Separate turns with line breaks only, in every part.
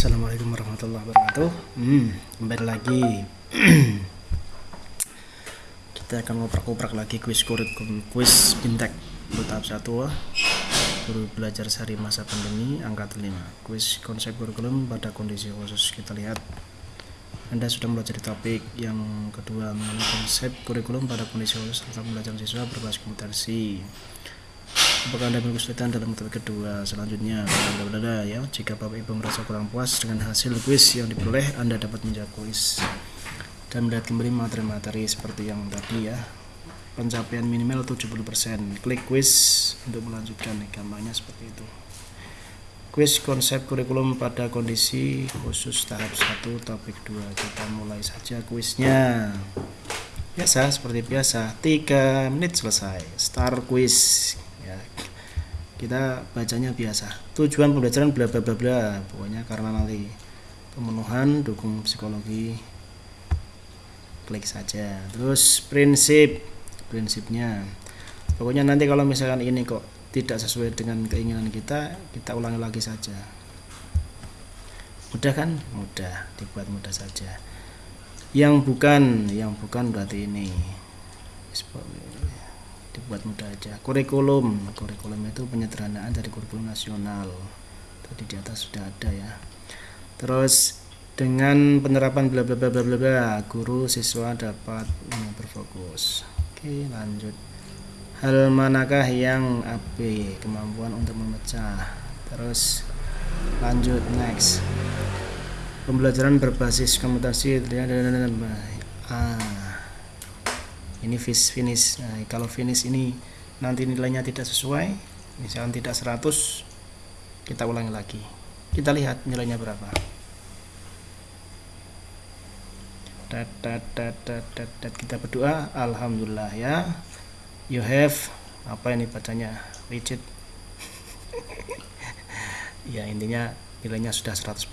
Assalamualaikum warahmatullahi wabarakatuh. Hmm, Kembali lagi. Kita akan ngoprak-ngoprak lagi kuis kurikulum Kuis bintek untuk tahap 1 Guru belajar sehari masa pandemi Angkat 5 Kuis konsep kurikulum pada kondisi khusus. Kita lihat. Anda sudah mempelajari topik yang kedua mengenai konsep kurikulum pada kondisi khusus tentang pembelajaran siswa berbasis kompetensi apakah anda kesulitan dalam metode kedua selanjutnya? Bla bla ya. Jika bapak ibu merasa kurang puas dengan hasil kuis yang diperoleh anda dapat menjawab kuis. Dan melihat kembali materi-materi seperti yang tadi ya. Pencapaian minimal 70% klik kuis untuk melanjutkan gampangnya seperti itu. Kuis konsep kurikulum pada kondisi khusus tahap 1 topik 2 kita mulai saja kuisnya. Biasa seperti biasa. 3 menit selesai. Start quiz kita bacanya biasa. Tujuan pembelajaran bla bla bla bla pokoknya karena nanti pemenuhan dukung psikologi klik saja. Terus prinsip prinsipnya. Pokoknya nanti kalau misalkan ini kok tidak sesuai dengan keinginan kita kita ulangi lagi saja. Mudah kan? Mudah dibuat mudah saja. Yang bukan yang bukan berarti ini dibuat mudah aja. Kurikulum. Kurikulum itu penyederhanaan dari kurikulum nasional. Tadi di atas sudah ada ya. Terus dengan penerapan bla bla bla bla bla bla guru siswa dapat hmm, berfokus. Oke lanjut. Hal manakah yang AB kemampuan untuk memecah. Terus lanjut next. Pembelajaran berbasis komputasi ah ini finish finish. Nah, kalau finish ini nanti nilainya tidak sesuai misalkan tidak 100 kita ulangi lagi. Kita lihat nilainya berapa. Dat, dat, dat, dat, dat, kita berdoa Alhamdulillah ya you have apa ini bacanya rigid ya intinya nilainya sudah 100%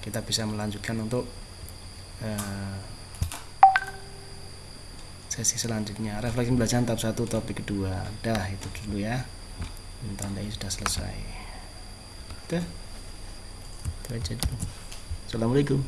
kita bisa melanjutkan untuk uh, sesi selanjutnya. Refleksi pembelajaran tahap 1 topik kedua. Dah itu dulu ya. Tandai sudah selesai. Udah itu aja Assalamualaikum